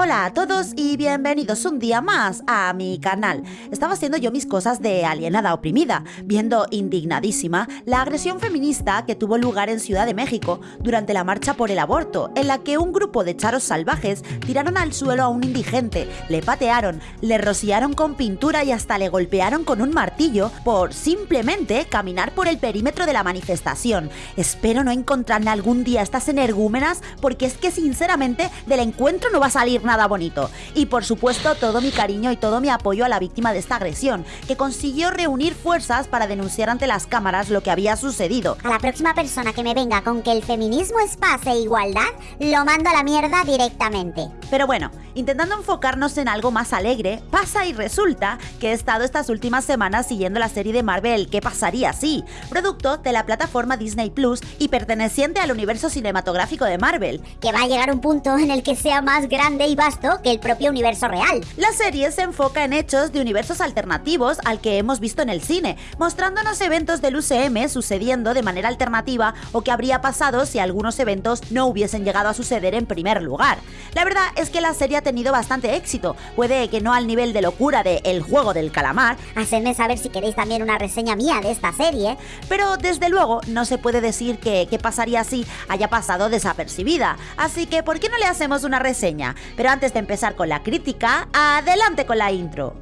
Hola a todos y bienvenidos un día más a mi canal. Estaba haciendo yo mis cosas de alienada oprimida, viendo indignadísima la agresión feminista que tuvo lugar en Ciudad de México durante la marcha por el aborto, en la que un grupo de charos salvajes tiraron al suelo a un indigente, le patearon, le rociaron con pintura y hasta le golpearon con un martillo por simplemente caminar por el perímetro de la manifestación. Espero no encontrarme algún día estas energúmenas porque es que sinceramente del encuentro no va a salir nada bonito. Y por supuesto todo mi cariño y todo mi apoyo a la víctima de esta agresión, que consiguió reunir fuerzas para denunciar ante las cámaras lo que había sucedido. A la próxima persona que me venga con que el feminismo es paz e igualdad, lo mando a la mierda directamente. Pero bueno, intentando enfocarnos en algo más alegre, pasa y resulta que he estado estas últimas semanas siguiendo la serie de Marvel ¿Qué pasaría si? Producto de la plataforma Disney Plus y perteneciente al universo cinematográfico de Marvel. Que va a llegar un punto en el que sea más grande y vasto que el propio universo real. La serie se enfoca en hechos de universos alternativos al que hemos visto en el cine, mostrándonos eventos del UCM sucediendo de manera alternativa o qué habría pasado si algunos eventos no hubiesen llegado a suceder en primer lugar. La verdad es que la serie ha tenido bastante éxito, puede que no al nivel de locura de El juego del calamar, Hacedme saber si queréis también una reseña mía de esta serie. pero desde luego no se puede decir que qué pasaría si haya pasado desapercibida. Así que, ¿por qué no le hacemos una reseña? Pero antes de empezar con la crítica, adelante con la intro.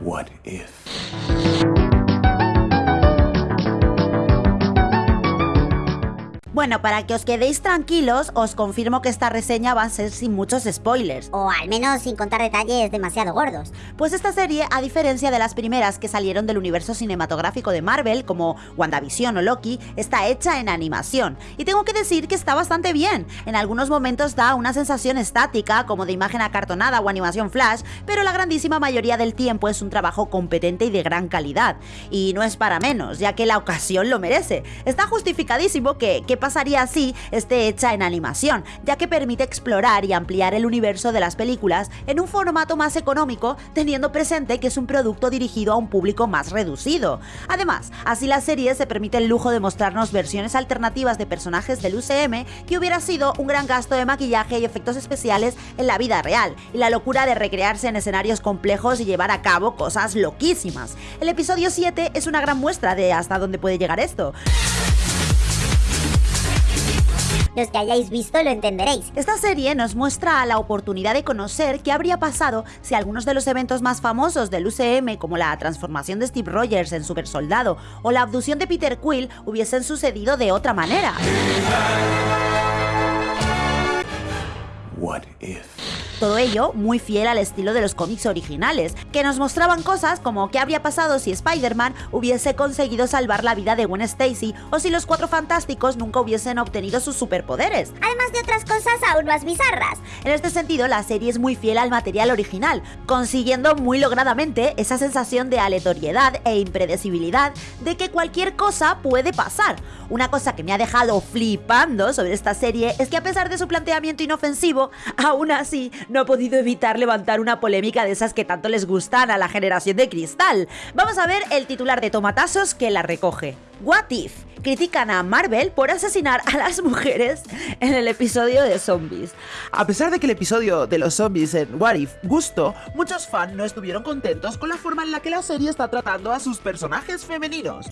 What if? Bueno, para que os quedéis tranquilos, os confirmo que esta reseña va a ser sin muchos spoilers. O al menos sin contar detalles demasiado gordos. Pues esta serie, a diferencia de las primeras que salieron del universo cinematográfico de Marvel, como WandaVision o Loki, está hecha en animación. Y tengo que decir que está bastante bien. En algunos momentos da una sensación estática, como de imagen acartonada o animación flash, pero la grandísima mayoría del tiempo es un trabajo competente y de gran calidad. Y no es para menos, ya que la ocasión lo merece. Está justificadísimo que qué pasaría así esté hecha en animación, ya que permite explorar y ampliar el universo de las películas en un formato más económico, teniendo presente que es un producto dirigido a un público más reducido. Además, así la serie se permite el lujo de mostrarnos versiones alternativas de personajes del UCM que hubiera sido un gran gasto de maquillaje y efectos especiales en la vida real, y la locura de recrearse en escenarios complejos y llevar a cabo cosas loquísimas. El episodio 7 es una gran muestra de hasta dónde puede llegar esto. Los que hayáis visto lo entenderéis. Esta serie nos muestra la oportunidad de conocer qué habría pasado si algunos de los eventos más famosos del UCM, como la transformación de Steve Rogers en Super Soldado o la abducción de Peter Quill, hubiesen sucedido de otra manera. What if? Todo ello muy fiel al estilo de los cómics originales, que nos mostraban cosas como qué habría pasado si Spider-Man hubiese conseguido salvar la vida de Gwen Stacy o si los Cuatro Fantásticos nunca hubiesen obtenido sus superpoderes. Además de otras cosas aún más bizarras. En este sentido, la serie es muy fiel al material original, consiguiendo muy logradamente esa sensación de aleatoriedad e impredecibilidad de que cualquier cosa puede pasar. Una cosa que me ha dejado flipando sobre esta serie es que a pesar de su planteamiento inofensivo, aún así no ha podido evitar levantar una polémica de esas que tanto les gustan a la generación de cristal. Vamos a ver el titular de Tomatazos que la recoge. What If? Critican a Marvel por asesinar a las mujeres en el episodio de zombies. A pesar de que el episodio de los zombies en What If gustó, muchos fans no estuvieron contentos con la forma en la que la serie está tratando a sus personajes femeninos.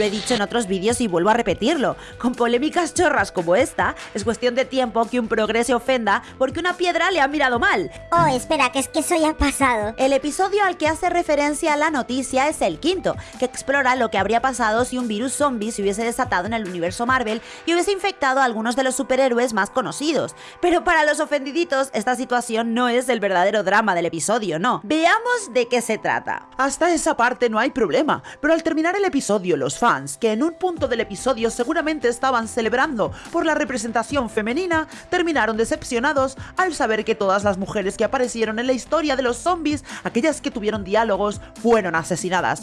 Lo he dicho en otros vídeos y vuelvo a repetirlo. Con polémicas chorras como esta, es cuestión de tiempo que un progre se ofenda porque una piedra le ha mirado mal. Oh, espera, que es que eso ya ha pasado. El episodio al que hace referencia la noticia es el quinto, que explora lo que habría pasado si un virus zombie se hubiese desatado en el universo Marvel y hubiese infectado a algunos de los superhéroes más conocidos. Pero para los ofendiditos, esta situación no es el verdadero drama del episodio, no. Veamos de qué se trata. Hasta esa parte no hay problema, pero al terminar el episodio los fans, que en un punto del episodio seguramente estaban celebrando por la representación femenina, terminaron decepcionados al saber que todas las mujeres que aparecieron en la historia de los zombies, aquellas que tuvieron diálogos, fueron asesinadas.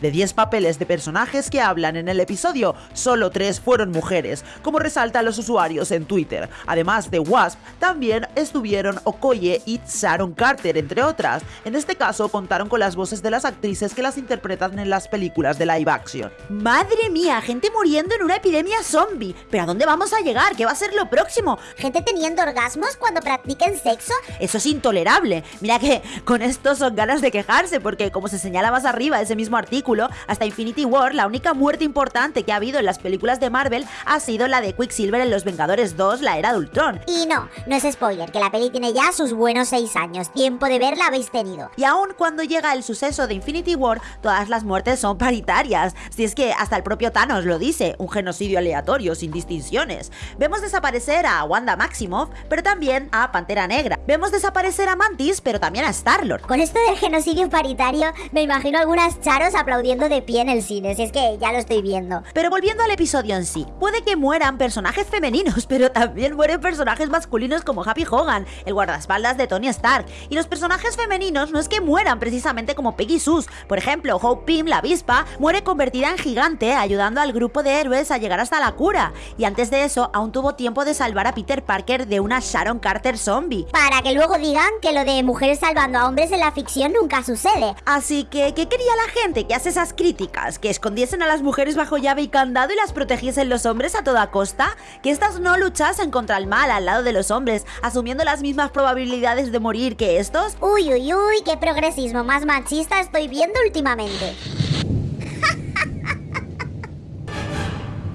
De 10 papeles de personajes que hablan en el episodio, solo 3 fueron mujeres, como resaltan los usuarios en Twitter. Además de Wasp, también estuvieron Okoye y Sharon Carter, entre otras. En este caso contaron con las voces de las actrices que las interpretan en las películas de live action. Madre mía, gente muriendo en una epidemia zombie. ¿Pero a dónde vamos a llegar? ¿Qué va a ser lo próximo? ¿Gente teniendo orgasmos cuando practiquen sexo? Eso es intolerable. Mira que con esto son ganas de quejarse, porque como se señala más arriba de ese mismo artículo, hasta Infinity War, la única muerte importante que ha habido en las películas de Marvel ha sido la de Quicksilver en Los Vengadores 2, la era de Ultron. Y no, no es spoiler, que la peli tiene ya sus buenos 6 años. Tiempo de verla habéis tenido. Y aún cuando llega el suceso de Infinity War, todas las muertes son paritarias. Si es que hasta el propio Thanos lo dice, un genocidio aleatorio, sin distinciones. Vemos desaparecer a Wanda Maximoff, pero también a Pantera Negra. Vemos desaparecer a Mantis, pero también a Star-Lord. Con esto del genocidio paritario, me imagino algunas charos aplaudiendo de pie en el cine, si es que ya lo estoy viendo. Pero volviendo al episodio en sí, puede que mueran personajes femeninos, pero también mueren personajes masculinos como Happy Hogan, el guardaespaldas de Tony Stark. Y los personajes femeninos no es que mueran precisamente como Peggy Sus. Por ejemplo, Hope Pym, la avispa, muere convertida en gigante, ayudando al grupo de héroes a llegar hasta la cura. Y antes de eso, aún tuvo tiempo de salvar a Peter Parker de una Sharon Carter zombie. Para que luego digan que lo de mujeres salvando a hombres en la ficción nunca sucede. Así que, ¿qué quería la gente que hace esas críticas? ¿Que escondiesen a las mujeres bajo llave y candado y las protegiesen los hombres a toda costa? ¿Que estas no luchasen contra el mal al lado de los hombres, asumiendo las mismas probabilidades de morir que estos? Uy, uy, uy, qué progresismo más machista estoy viendo últimamente.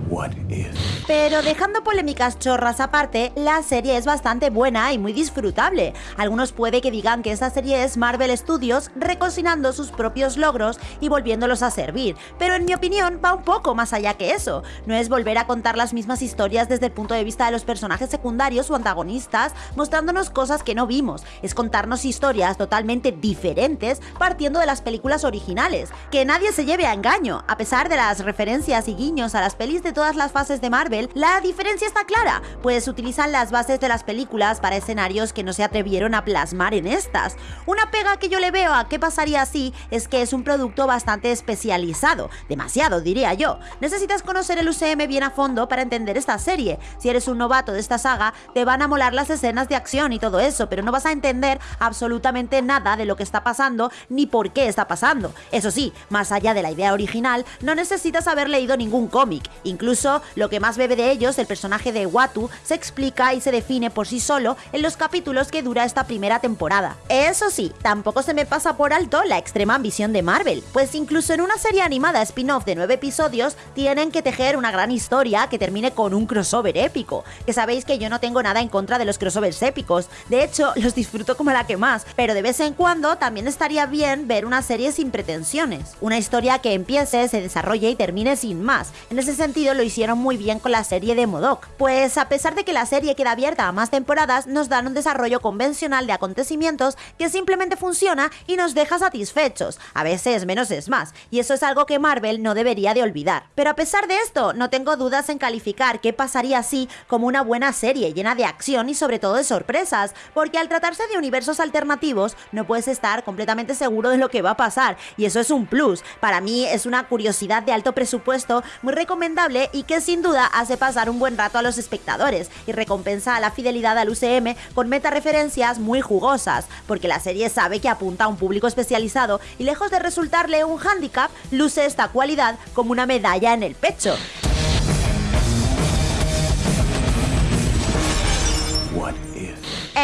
What if? Pero dejando polémicas chorras aparte, la serie es bastante buena y muy disfrutable. Algunos puede que digan que esta serie es Marvel Studios recocinando sus propios logros y volviéndolos a servir, pero en mi opinión va un poco más allá que eso. No es volver a contar las mismas historias desde el punto de vista de los personajes secundarios o antagonistas, mostrándonos cosas que no vimos. Es contarnos historias totalmente diferentes partiendo de las películas originales. Que nadie se lleve a engaño, a pesar de las referencias y guiños a las pelis de todas las fases de Marvel, la diferencia está clara, pues utilizan las bases de las películas para escenarios que no se atrevieron a plasmar en estas. Una pega que yo le veo a qué pasaría así es que es un producto bastante especializado, demasiado diría yo. Necesitas conocer el UCM bien a fondo para entender esta serie. Si eres un novato de esta saga, te van a molar las escenas de acción y todo eso, pero no vas a entender absolutamente nada de lo que está pasando ni por qué está pasando. Eso sí, más allá de la idea original, no necesitas haber leído ningún cómic. Incluso lo que más de ellos, el personaje de Watu, se explica y se define por sí solo en los capítulos que dura esta primera temporada. Eso sí, tampoco se me pasa por alto la extrema ambición de Marvel, pues incluso en una serie animada spin-off de 9 episodios tienen que tejer una gran historia que termine con un crossover épico. Que sabéis que yo no tengo nada en contra de los crossovers épicos, de hecho los disfruto como la que más, pero de vez en cuando también estaría bien ver una serie sin pretensiones. Una historia que empiece, se desarrolle y termine sin más. En ese sentido lo hicieron muy bien con la serie de Modoc, pues a pesar de que la serie queda abierta a más temporadas, nos dan un desarrollo convencional de acontecimientos que simplemente funciona y nos deja satisfechos. A veces menos es más, y eso es algo que Marvel no debería de olvidar. Pero a pesar de esto, no tengo dudas en calificar qué pasaría así como una buena serie llena de acción y sobre todo de sorpresas, porque al tratarse de universos alternativos no puedes estar completamente seguro de lo que va a pasar, y eso es un plus. Para mí es una curiosidad de alto presupuesto muy recomendable y que sin duda hace pasar un buen rato a los espectadores y recompensa a la fidelidad al UCM con metareferencias muy jugosas, porque la serie sabe que apunta a un público especializado y lejos de resultarle un hándicap, luce esta cualidad como una medalla en el pecho.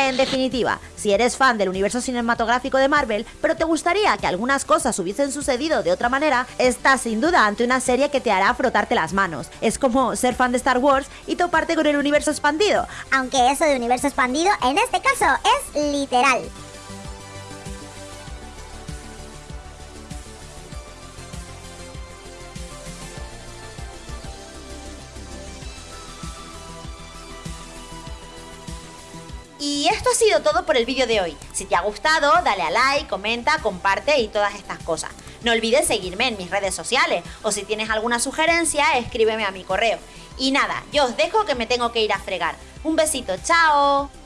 En definitiva, si eres fan del universo cinematográfico de Marvel, pero te gustaría que algunas cosas hubiesen sucedido de otra manera, estás sin duda ante una serie que te hará frotarte las manos. Es como ser fan de Star Wars y toparte con el universo expandido. Aunque eso de universo expandido en este caso es literal. Y esto ha sido todo por el vídeo de hoy. Si te ha gustado, dale a like, comenta, comparte y todas estas cosas. No olvides seguirme en mis redes sociales o si tienes alguna sugerencia, escríbeme a mi correo. Y nada, yo os dejo que me tengo que ir a fregar. Un besito, chao.